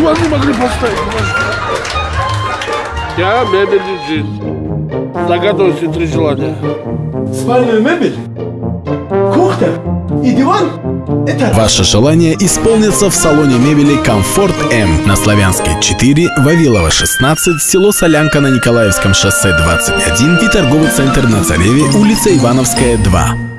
диван не могли поставить. Я мебельный джин. Загадывайте три желания. Спальную мебель, кухня и диван. Это Ваше желание исполнится в салоне мебели «Комфорт М» на Славянской 4, Вавилова 16, село Солянка на Николаевском шоссе 21 и торговый центр на Цареве, улица Ивановская 2.